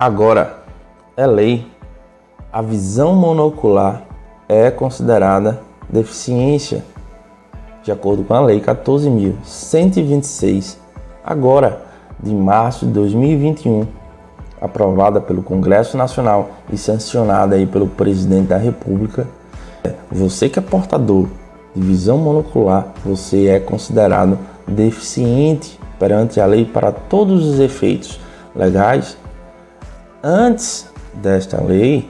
Agora, é lei, a visão monocular é considerada deficiência, de acordo com a Lei 14.126, agora de março de 2021, aprovada pelo Congresso Nacional e sancionada aí pelo Presidente da República. Você que é portador de visão monocular, você é considerado deficiente perante a lei para todos os efeitos legais. Antes desta lei,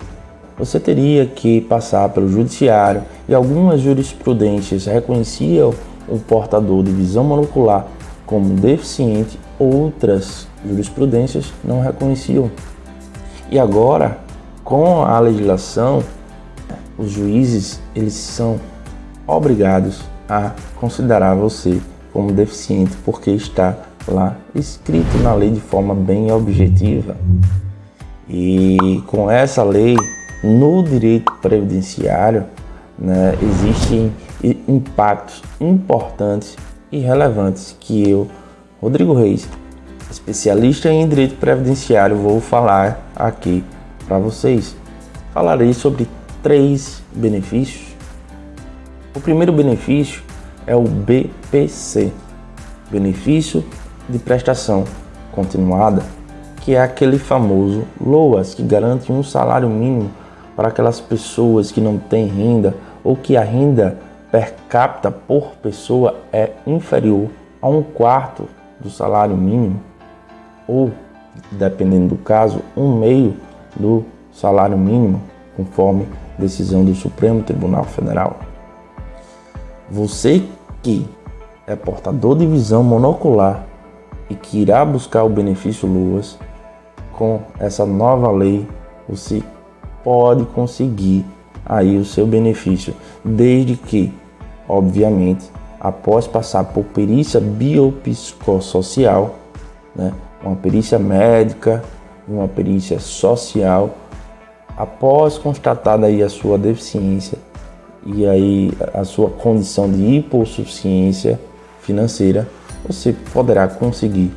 você teria que passar pelo judiciário e algumas jurisprudências reconheciam o portador de visão monocular como deficiente, outras jurisprudências não reconheciam. E agora, com a legislação, os juízes eles são obrigados a considerar você como deficiente porque está lá escrito na lei de forma bem objetiva. E com essa lei no direito previdenciário né, existem impactos importantes e relevantes que eu, Rodrigo Reis, especialista em direito previdenciário, vou falar aqui para vocês. Falarei sobre três benefícios. O primeiro benefício é o BPC, benefício de prestação continuada, que é aquele famoso LOAS que garante um salário mínimo para aquelas pessoas que não têm renda ou que a renda per capita por pessoa é inferior a um quarto do salário mínimo ou, dependendo do caso, um meio do salário mínimo, conforme decisão do Supremo Tribunal Federal. Você que é portador de visão monocular e que irá buscar o benefício LUAS, com essa nova lei, você pode conseguir aí o seu benefício, desde que, obviamente, após passar por perícia biopsicossocial, né, uma perícia médica, uma perícia social, após constatada aí a sua deficiência e aí a sua condição de hipossuficiência financeira, você poderá conseguir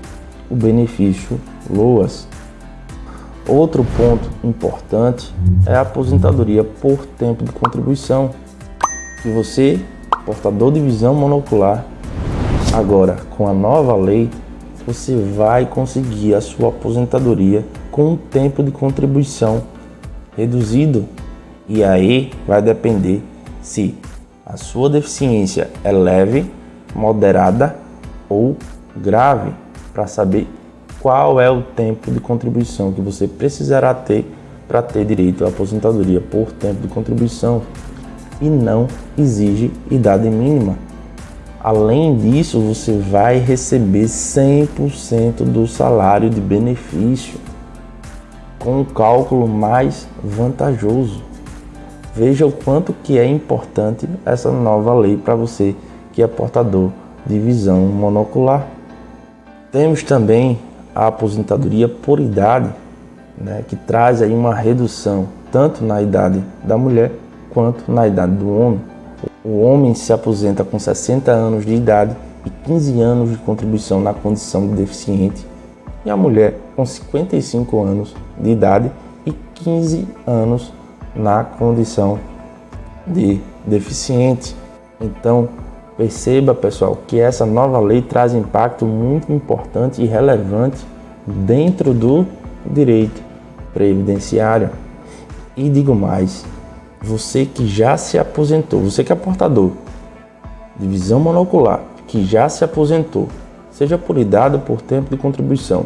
o benefício LOAS Outro ponto importante é a aposentadoria por tempo de contribuição. Que você, portador de visão monocular, agora com a nova lei, você vai conseguir a sua aposentadoria com um tempo de contribuição reduzido. E aí vai depender se a sua deficiência é leve, moderada ou grave, para saber qual é o tempo de contribuição que você precisará ter para ter direito à aposentadoria por tempo de contribuição e não exige idade mínima. Além disso, você vai receber 100% do salário de benefício com um cálculo mais vantajoso. Veja o quanto que é importante essa nova lei para você que é portador de visão monocular. Temos também a aposentadoria por idade, né, que traz aí uma redução tanto na idade da mulher quanto na idade do homem. O homem se aposenta com 60 anos de idade e 15 anos de contribuição na condição de deficiente, e a mulher com 55 anos de idade e 15 anos na condição de deficiente. Então, Perceba, pessoal, que essa nova lei traz impacto muito importante e relevante dentro do direito previdenciário. E digo mais, você que já se aposentou, você que é portador de visão monocular, que já se aposentou, seja por idade ou por tempo de contribuição,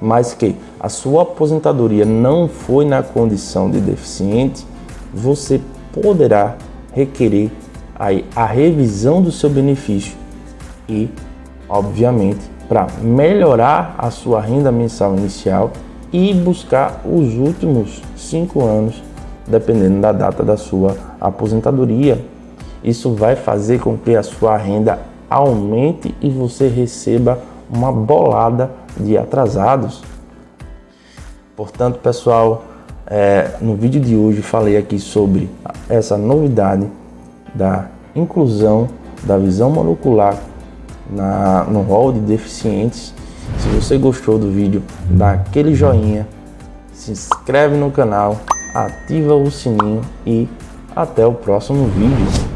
mas que a sua aposentadoria não foi na condição de deficiente, você poderá requerer aí a revisão do seu benefício e, obviamente, para melhorar a sua renda mensal inicial e buscar os últimos cinco anos, dependendo da data da sua aposentadoria. Isso vai fazer com que a sua renda aumente e você receba uma bolada de atrasados. Portanto, pessoal, é, no vídeo de hoje falei aqui sobre essa novidade da inclusão da visão monocular na, no rol de deficientes. Se você gostou do vídeo, dá aquele joinha, se inscreve no canal, ativa o sininho e até o próximo vídeo.